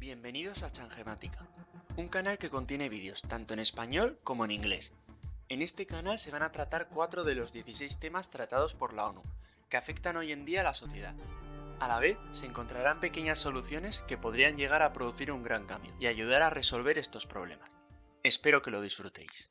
Bienvenidos a Changemática, un canal que contiene vídeos tanto en español como en inglés. En este canal se van a tratar cuatro de los 16 temas tratados por la ONU, que afectan hoy en día a la sociedad. A la vez, se encontrarán pequeñas soluciones que podrían llegar a producir un gran cambio y ayudar a resolver estos problemas. Espero que lo disfrutéis.